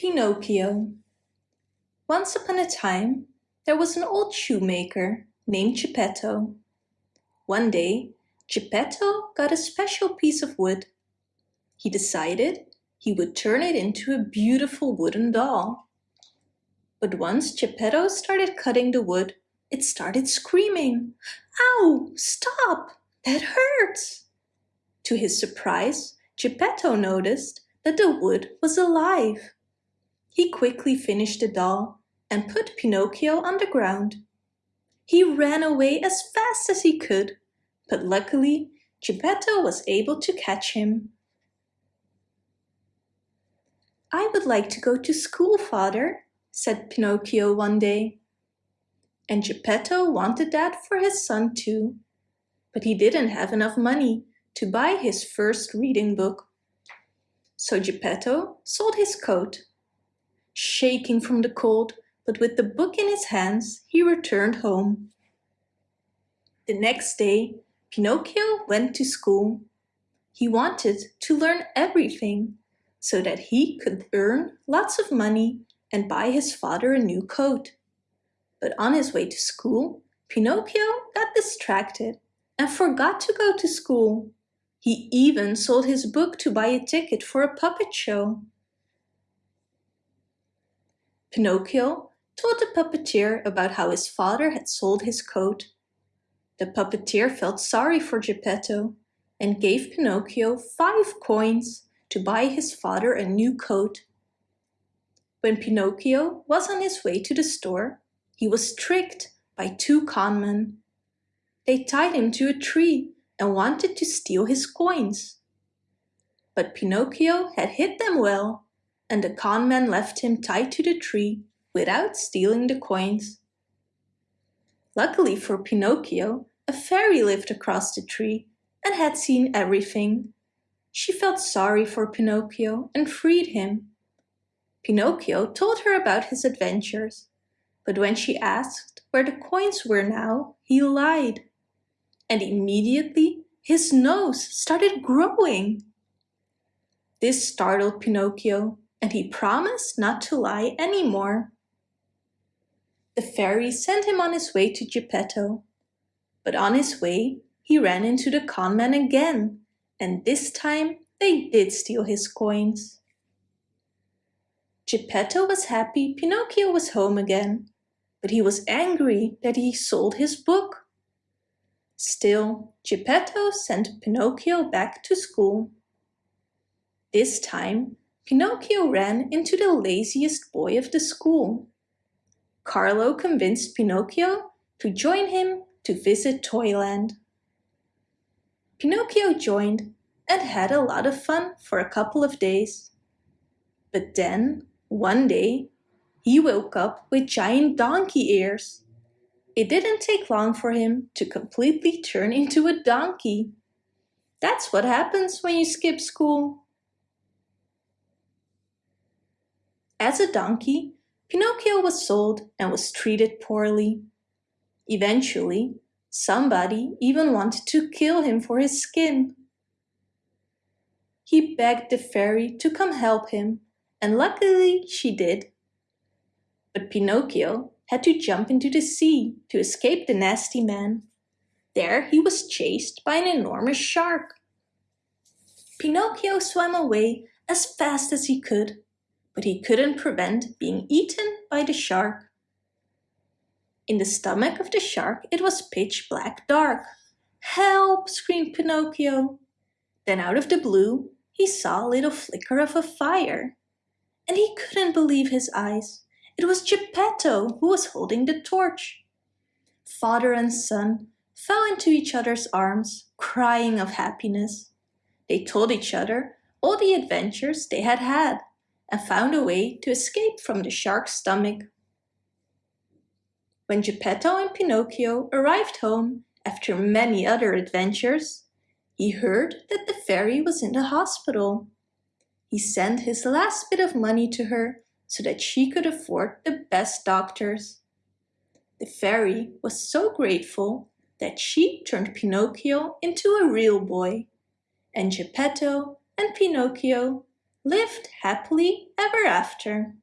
Pinocchio Once upon a time there was an old shoemaker named Geppetto. One day Geppetto got a special piece of wood. He decided he would turn it into a beautiful wooden doll. But once Geppetto started cutting the wood, it started screaming, Ow! Stop! That hurts! To his surprise, Geppetto noticed that the wood was alive. He quickly finished the doll and put Pinocchio on the ground. He ran away as fast as he could, but luckily Geppetto was able to catch him. I would like to go to school, father, said Pinocchio one day. And Geppetto wanted that for his son too, but he didn't have enough money to buy his first reading book. So Geppetto sold his coat Shaking from the cold, but with the book in his hands, he returned home. The next day, Pinocchio went to school. He wanted to learn everything so that he could earn lots of money and buy his father a new coat. But on his way to school, Pinocchio got distracted and forgot to go to school. He even sold his book to buy a ticket for a puppet show. Pinocchio told the puppeteer about how his father had sold his coat. The puppeteer felt sorry for Geppetto and gave Pinocchio five coins to buy his father a new coat. When Pinocchio was on his way to the store, he was tricked by two conmen. They tied him to a tree and wanted to steal his coins. But Pinocchio had hid them well and the conman left him tied to the tree without stealing the coins. Luckily for Pinocchio, a fairy lived across the tree and had seen everything. She felt sorry for Pinocchio and freed him. Pinocchio told her about his adventures, but when she asked where the coins were now, he lied. And immediately his nose started growing. This startled Pinocchio and he promised not to lie anymore. The fairy sent him on his way to Geppetto, but on his way he ran into the conman again, and this time they did steal his coins. Geppetto was happy Pinocchio was home again, but he was angry that he sold his book. Still, Geppetto sent Pinocchio back to school. This time Pinocchio ran into the laziest boy of the school. Carlo convinced Pinocchio to join him to visit Toyland. Pinocchio joined and had a lot of fun for a couple of days. But then, one day, he woke up with giant donkey ears. It didn't take long for him to completely turn into a donkey. That's what happens when you skip school. As a donkey, Pinocchio was sold and was treated poorly. Eventually, somebody even wanted to kill him for his skin. He begged the fairy to come help him, and luckily she did. But Pinocchio had to jump into the sea to escape the nasty man. There he was chased by an enormous shark. Pinocchio swam away as fast as he could but he couldn't prevent being eaten by the shark. In the stomach of the shark it was pitch black dark. Help! screamed Pinocchio. Then out of the blue he saw a little flicker of a fire. And he couldn't believe his eyes. It was Geppetto who was holding the torch. Father and son fell into each other's arms, crying of happiness. They told each other all the adventures they had had and found a way to escape from the shark's stomach. When Geppetto and Pinocchio arrived home after many other adventures, he heard that the fairy was in the hospital. He sent his last bit of money to her so that she could afford the best doctors. The fairy was so grateful that she turned Pinocchio into a real boy, and Geppetto and Pinocchio lived happily ever after.